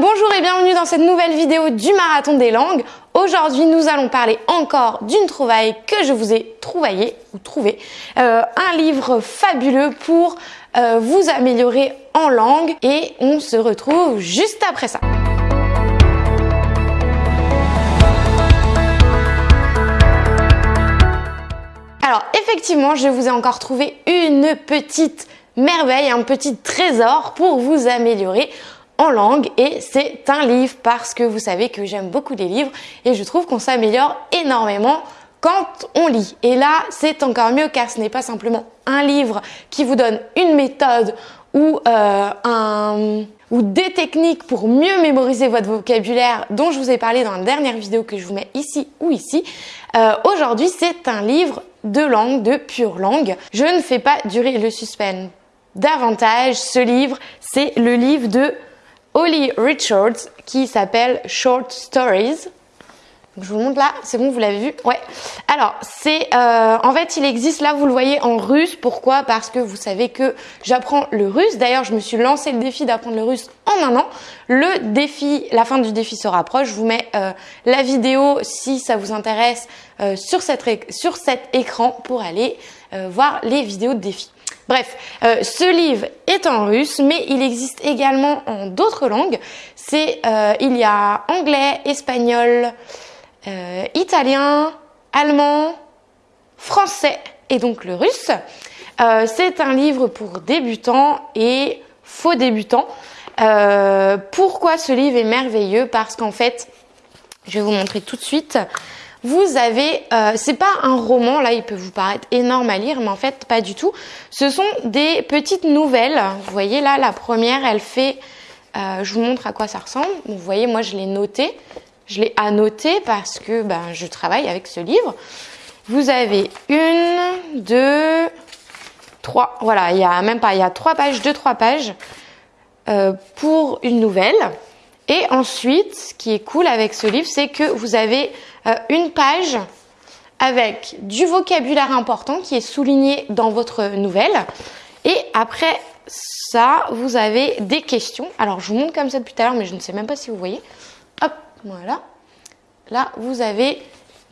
bonjour et bienvenue dans cette nouvelle vidéo du Marathon des langues. Aujourd'hui, nous allons parler encore d'une trouvaille que je vous ai trouvaillée ou trouvé, euh, un livre fabuleux pour euh, vous améliorer en langue et on se retrouve juste après ça. Alors effectivement, je vous ai encore trouvé une petite merveille, un petit trésor pour vous améliorer en langue et c'est un livre parce que vous savez que j'aime beaucoup les livres et je trouve qu'on s'améliore énormément quand on lit. Et là, c'est encore mieux car ce n'est pas simplement un livre qui vous donne une méthode ou, euh, un, ou des techniques pour mieux mémoriser votre vocabulaire dont je vous ai parlé dans la dernière vidéo que je vous mets ici ou ici. Euh, Aujourd'hui, c'est un livre de langue, de pure langue. Je ne fais pas durer le suspense davantage. Ce livre, c'est le livre de Holly Richards qui s'appelle Short Stories. je vous montre là, c'est bon, vous l'avez vu? Ouais. Alors, c'est euh, en fait, il existe là, vous le voyez en russe. Pourquoi? Parce que vous savez que j'apprends le russe. D'ailleurs, je me suis lancé le défi d'apprendre le russe en un an. Le défi, la fin du défi se rapproche. Je vous mets euh, la vidéo si ça vous intéresse euh, sur, cet écran pour aller voir les vidéos de défi. Bref, euh, ce livre est en russe, mais il existe également en d'autres langues. C'est, euh, il y a anglais, espagnol, euh, italien, allemand, français et donc le russe. c'est un livre pour débutants et faux débutants. pourquoi ce livre est merveilleux? Parce qu'en fait, je vais vous montrer tout de suite. Vous avez, euh, c'est pas un roman, là il peut vous paraître énorme à lire, mais en fait pas du tout. Ce sont des petites nouvelles. Vous voyez là, la première, elle fait, euh, je vous montre à quoi ça ressemble. Vous voyez, moi je l'ai noté, je l'ai annoté parce que ben, je travaille avec ce livre. Vous avez une, deux, trois, voilà, il y a même pas, il y a trois pages, deux, trois pages euh, pour une nouvelle. Et ensuite, ce qui est cool avec ce livre, c'est que vous avez euh, une page avec du vocabulaire important qui est souligné dans votre nouvelle. Et après ça, vous avez des questions. Alors, je vous montre comme ça depuis tout à l'heure, mais je ne sais même pas si vous voyez. Hop, voilà. Là, vous avez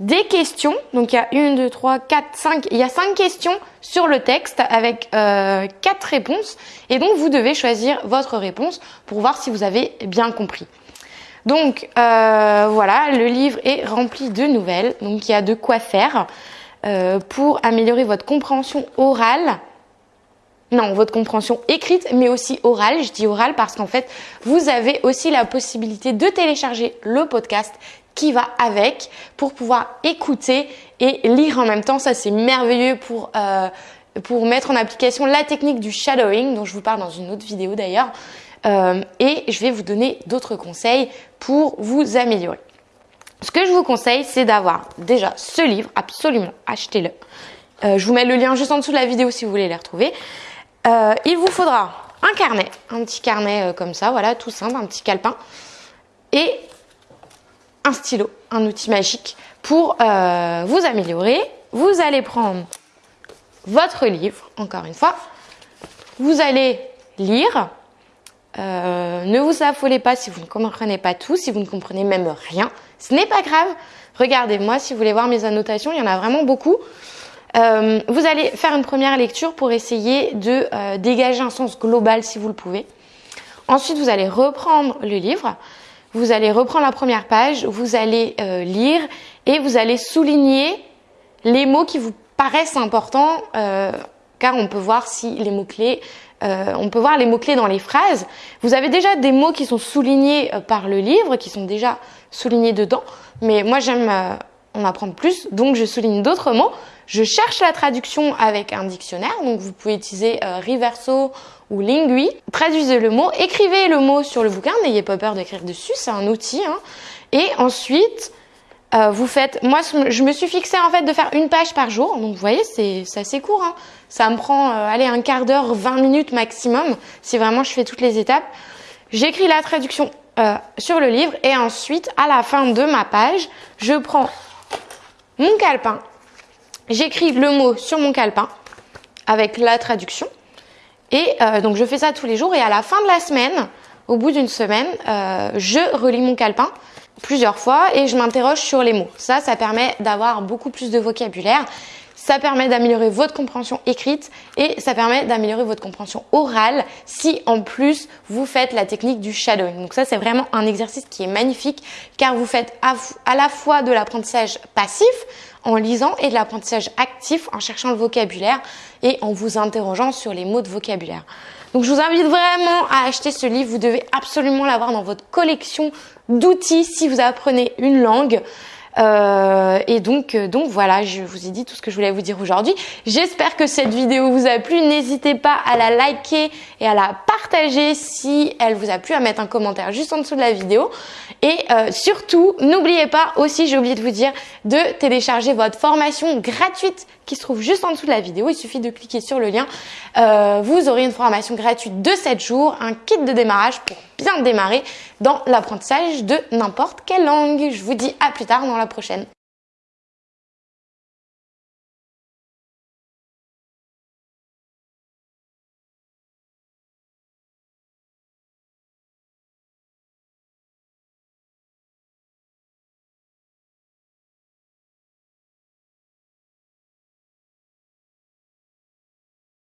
des questions. Donc, il y a une, deux, trois, quatre, cinq. Il y a cinq questions sur le texte avec euh, quatre réponses. Et donc, vous devez choisir votre réponse pour voir si vous avez bien compris. Donc euh, voilà, le livre est rempli de nouvelles, donc il y a de quoi faire euh, pour améliorer votre compréhension orale. Non, votre compréhension écrite, mais aussi orale. Je dis orale parce qu'en fait, vous avez aussi la possibilité de télécharger le podcast qui va avec pour pouvoir écouter et lire en même temps. Ça, c'est merveilleux pour, euh, pour mettre en application la technique du shadowing, dont je vous parle dans une autre vidéo d'ailleurs. Euh, et je vais vous donner d'autres conseils pour vous améliorer. Ce que je vous conseille, c'est d'avoir déjà ce livre, absolument, achetez-le. Euh, je vous mets le lien juste en dessous de la vidéo si vous voulez les retrouver. Il vous faudra un carnet, un petit carnet comme ça, voilà, tout simple, un petit calepin, et un stylo, un outil magique pour vous améliorer. Vous allez prendre votre livre, encore une fois, vous allez lire, euh, ne vous affolez pas si vous ne comprenez pas tout, si vous ne comprenez même rien. Ce n'est pas grave. Regardez-moi si vous voulez voir mes annotations, il y en a vraiment beaucoup. Euh, vous allez faire une première lecture pour essayer de euh, dégager un sens global si vous le pouvez. Ensuite, vous allez reprendre le livre. Vous allez reprendre la première page, vous allez lire et vous allez souligner les mots qui vous paraissent importants car on peut voir si les mots-clés euh, on peut voir les mots-clés dans les phrases. Vous avez déjà des mots qui sont soulignés euh, par le livre, qui sont déjà soulignés dedans. Mais moi, j'aime euh, en apprendre plus, donc je souligne d'autres mots. Je cherche la traduction avec un dictionnaire, donc vous pouvez utiliser Riverso ou Lingui. Traduisez le mot, écrivez le mot sur le bouquin, n'ayez pas peur d'écrire dessus, c'est un outil. Hein. Et ensuite, euh, vous faites, moi je me suis fixé en fait de faire une page par jour, donc vous voyez c'est assez court, hein. ça me prend euh, allez un quart d'heure, 20 minutes maximum si vraiment je fais toutes les étapes. J'écris la traduction euh, sur le livre et ensuite à la fin de ma page, je prends mon calepin, j'écris le mot sur mon calepin avec la traduction et donc je fais ça tous les jours et à la fin de la semaine, au bout d'une semaine, euh, je relis mon calepin plusieurs fois et je m'interroge sur les mots. Ça, ça permet d'avoir beaucoup plus de vocabulaire. Ça permet d'améliorer votre compréhension écrite et ça permet d'améliorer votre compréhension orale si en plus vous faites la technique du shadowing. Donc ça c'est vraiment un exercice qui est magnifique car vous faites à la fois de l'apprentissage passif en lisant et de l'apprentissage actif en cherchant le vocabulaire et en vous interrogeant sur les mots de vocabulaire. Donc je vous invite vraiment à acheter ce livre. Vous devez absolument l'avoir dans votre collection d'outils si vous apprenez une langue. Euh, et donc, euh, donc voilà, je vous ai dit tout ce que je voulais vous dire aujourd'hui. J'espère que cette vidéo vous a plu. N'hésitez pas à la liker et à la partager si elle vous a plu, à mettre un commentaire juste en dessous de la vidéo. Et euh, surtout, n'oubliez pas aussi, j'ai oublié de vous dire, de télécharger votre formation gratuite qui se trouve juste en dessous de la vidéo. Il suffit de cliquer sur le lien. Euh, vous aurez une formation gratuite de 7 jours, un kit de démarrage pour bien démarrer dans l'apprentissage de n'importe quelle langue. Je vous dis à plus tard dans prochaine.